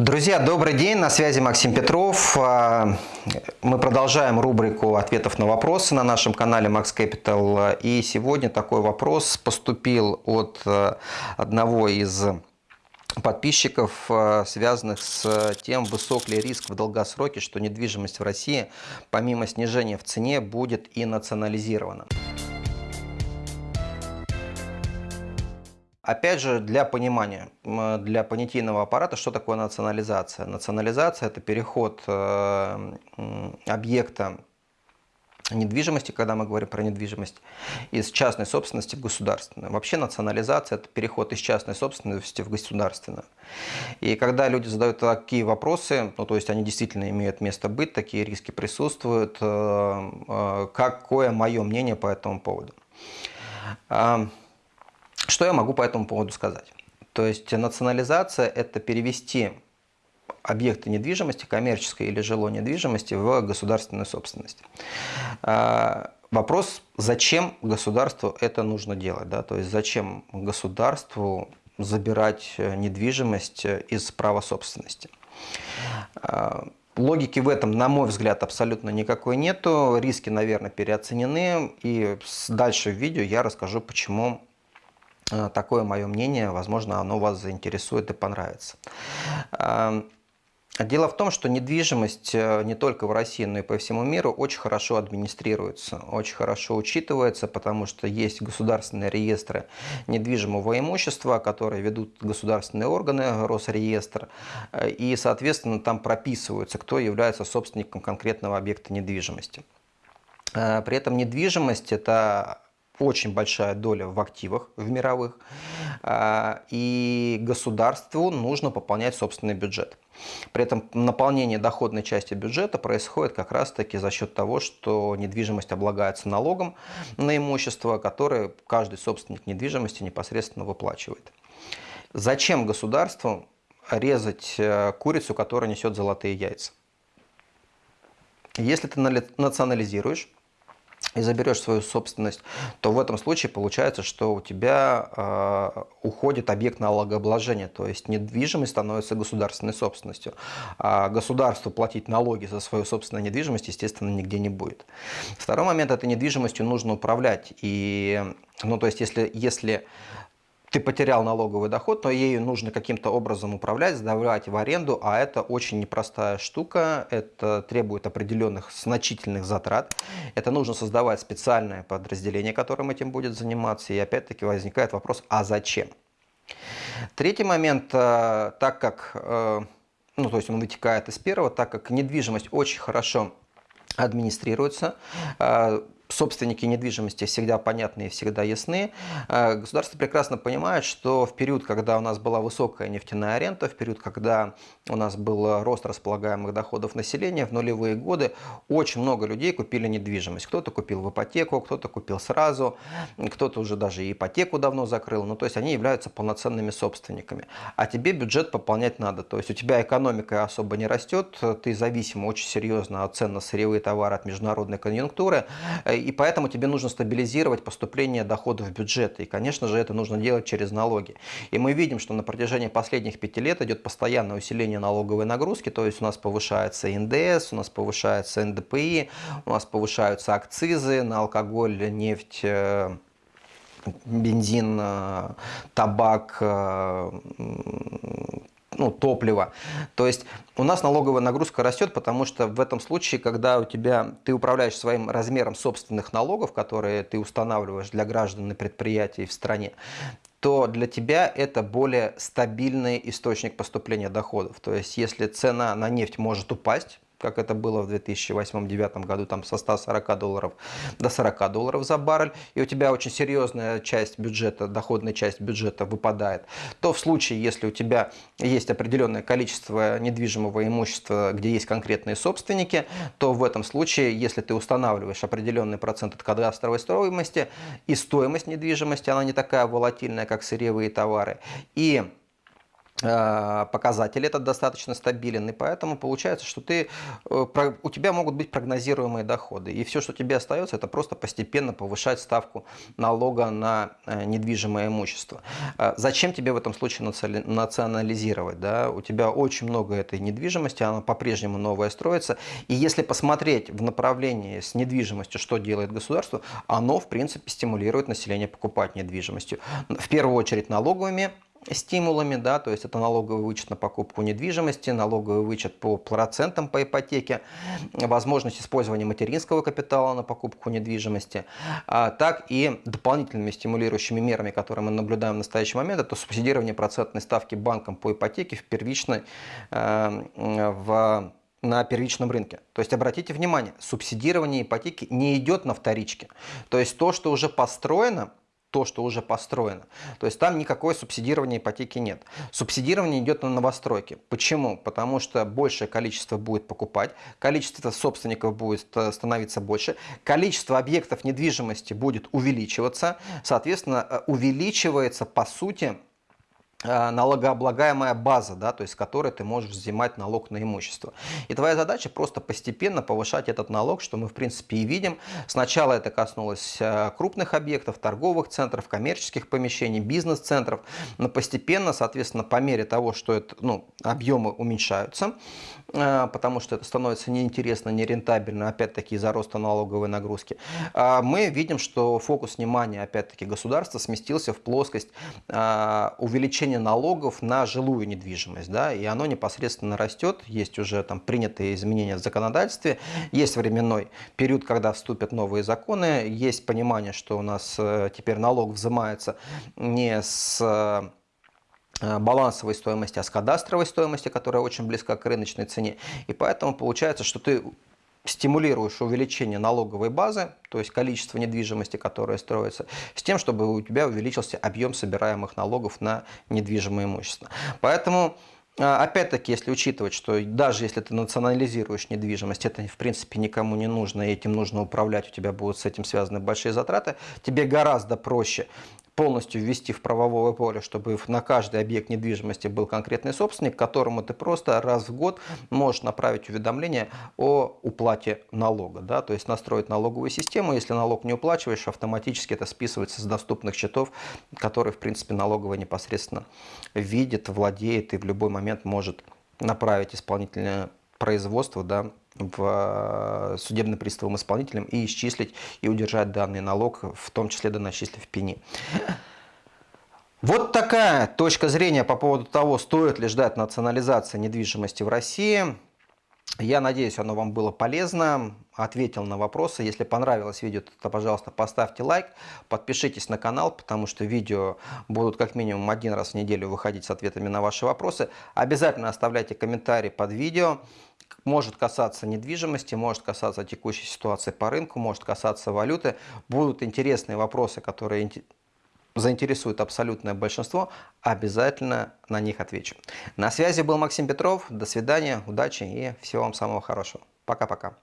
Друзья, добрый день, на связи Максим Петров. А, мы продолжаем рубрику ответов на вопросы на нашем канале Max Capital. И сегодня такой вопрос поступил от а, одного из подписчиков, а, связанных с тем, высок ли риск в долгосроке, что недвижимость в России помимо снижения в цене будет и национализирована. Опять же, для понимания, для понятийного аппарата, что такое национализация? Национализация – это переход э, объекта недвижимости, когда мы говорим про недвижимость, из частной собственности в государственную. Вообще национализация – это переход из частной собственности в государственную. И когда люди задают такие вопросы, ну, то есть они действительно имеют место быть, такие риски присутствуют, э, э, какое мое мнение по этому поводу? Что я могу по этому поводу сказать? То есть национализация – это перевести объекты недвижимости, коммерческой или жилой недвижимости, в государственную собственность. А, вопрос, зачем государству это нужно делать? Да? То есть зачем государству забирать недвижимость из права собственности? А, логики в этом, на мой взгляд, абсолютно никакой нету. Риски, наверное, переоценены. И дальше в видео я расскажу, почему Э, такое мое мнение, возможно, оно вас заинтересует и понравится. Эм, дело в том, что недвижимость э, не только в России, но и по всему миру очень хорошо администрируется, очень хорошо учитывается, потому что есть государственные реестры недвижимого имущества, которые ведут государственные органы, Росреестр, э, и, соответственно, там прописываются, кто является собственником конкретного объекта недвижимости. При этом недвижимость – это очень большая доля в активах в мировых, а, и государству нужно пополнять собственный бюджет. При этом наполнение доходной части бюджета происходит как раз-таки за счет того, что недвижимость облагается налогом на имущество, которое каждый собственник недвижимости непосредственно выплачивает. Зачем государству резать э, курицу, которая несет золотые яйца? Если ты национализируешь и заберешь свою собственность, то в этом случае получается, что у тебя э, уходит объект налогообложения, то есть недвижимость становится государственной собственностью. А государству платить налоги за свою собственную недвижимость, естественно, нигде не будет. Второй момент – этой недвижимостью нужно управлять. И, ну, то есть, если, если ты потерял налоговый доход, но ею нужно каким-то образом управлять, сдавать в аренду, а это очень непростая штука, это требует определенных значительных затрат, это нужно создавать специальное подразделение, которым этим будет заниматься, и опять-таки возникает вопрос, а зачем? Третий момент, э, так как, э, ну то есть он вытекает из первого, так как недвижимость очень хорошо администрируется, э, собственники недвижимости всегда понятны и всегда ясны. Э, государство прекрасно понимает, что в период, когда у нас была высокая нефтяная аренда, в период, когда у нас был рост располагаемых доходов населения, в нулевые годы очень много людей купили недвижимость. Кто-то купил в ипотеку, кто-то купил сразу, кто-то уже даже ипотеку давно закрыл. Ну, то есть они являются полноценными собственниками. А тебе бюджет пополнять надо. То есть у тебя экономика особо не растет, ты зависим очень серьезно от цен на сырьевые товары, от международной конъюнктуры и поэтому тебе нужно стабилизировать поступление доходов в бюджет. И, конечно же, это нужно делать через налоги. И мы видим, что на протяжении последних пяти лет идет постоянное усиление налоговой нагрузки, то есть у нас повышается НДС, у нас повышается НДПИ, у нас повышаются акцизы на алкоголь, нефть, э, бензин, э, табак, э, ну, топлива. То есть у нас налоговая нагрузка растет, потому что в этом случае, когда у тебя, ты управляешь своим размером собственных налогов, которые ты устанавливаешь для граждан и предприятий в стране, то для тебя это более стабильный источник поступления доходов. То есть если цена на нефть может упасть, как это было в 2008-2009 году, там со 140 долларов до 40 долларов за баррель, и у тебя очень серьезная часть бюджета, доходная часть бюджета выпадает, то в случае, если у тебя есть определенное количество недвижимого имущества, где есть конкретные собственники, то в этом случае, если ты устанавливаешь определенный процент от кадастровой стоимости, и стоимость недвижимости, она не такая волатильная, как сырьевые товары, и показатель этот достаточно стабилен, и поэтому получается, что ты, э, у тебя могут быть прогнозируемые доходы, и все, что тебе остается, это просто постепенно повышать ставку налога на э, недвижимое имущество. Зачем тебе в этом случае национализировать? Да? У тебя очень много этой недвижимости, она по-прежнему новая строится, и если посмотреть в направлении с недвижимостью, что делает государство, оно, в принципе, стимулирует население покупать недвижимостью. В первую очередь налоговыми стимулами, да, то есть это налоговый вычет на покупку недвижимости, налоговый вычет по процентам по ипотеке, возможность использования материнского капитала на покупку недвижимости, а, так и дополнительными стимулирующими мерами, которые мы наблюдаем в настоящий момент, это субсидирование процентной ставки банком по ипотеке в первичной, э, в на первичном рынке. То есть обратите внимание, субсидирование ипотеки не идет на вторичке. То есть то, что уже построено, то, что уже построено. То есть там никакое субсидирования ипотеки нет. Субсидирование идет на новостройки. Почему? Потому что большее количество будет покупать, количество собственников будет становиться больше, количество объектов недвижимости будет увеличиваться, соответственно, э, увеличивается по сути Э, налогооблагаемая база, да, то есть с которой ты можешь взимать налог на имущество. И твоя задача просто постепенно повышать этот налог, что мы в принципе и видим. Сначала это коснулось э, крупных объектов, торговых центров, коммерческих помещений, бизнес-центров, но постепенно, соответственно, по мере того, что это, ну, объемы уменьшаются, э, потому что это становится неинтересно, нерентабельно, опять-таки из-за роста налоговой нагрузки, мы видим, что фокус внимания, опять-таки, государства сместился в плоскость увеличения увеличение налогов на жилую недвижимость, да, и оно непосредственно растет, есть уже там принятые изменения в законодательстве, есть временной период, когда вступят новые законы, есть понимание, что у нас э, теперь налог взимается не с э, балансовой стоимости, а с кадастровой стоимости, которая очень близка к рыночной цене. И поэтому получается, что ты стимулируешь увеличение налоговой базы, то есть количество недвижимости, которая строится, с тем, чтобы у тебя увеличился объем собираемых налогов на недвижимое имущество. Поэтому а, Опять-таки, если учитывать, что даже если ты национализируешь недвижимость, это в принципе никому не нужно, и этим нужно управлять, у тебя будут с этим связаны большие затраты, тебе гораздо проще полностью ввести в правовое поле, чтобы на каждый объект недвижимости был конкретный собственник, которому ты просто раз в год можешь направить уведомление о уплате налога. Да? То есть настроить налоговую систему, если налог не уплачиваешь, автоматически это списывается с доступных счетов, которые в принципе налоговая непосредственно видит, владеет и в любой момент может направить исполнительное производство да, в э, судебным приставом исполнителем и исчислить и удержать данный налог, в том числе доначислив пени. Вот такая точка зрения по поводу того, стоит ли ждать национализации недвижимости в России. Я надеюсь, оно вам было полезно, ответил на вопросы. Если понравилось видео, то, пожалуйста, поставьте лайк, подпишитесь на канал, потому что видео будут как минимум один раз в неделю выходить с ответами на ваши вопросы. Обязательно оставляйте комментарии под видео. Может касаться недвижимости, может касаться текущей ситуации по рынку, может касаться валюты. Будут интересные вопросы, которые заинтересуют абсолютное большинство, обязательно на них отвечу. На связи был Максим Петров. До свидания, удачи и всего вам самого хорошего. Пока-пока.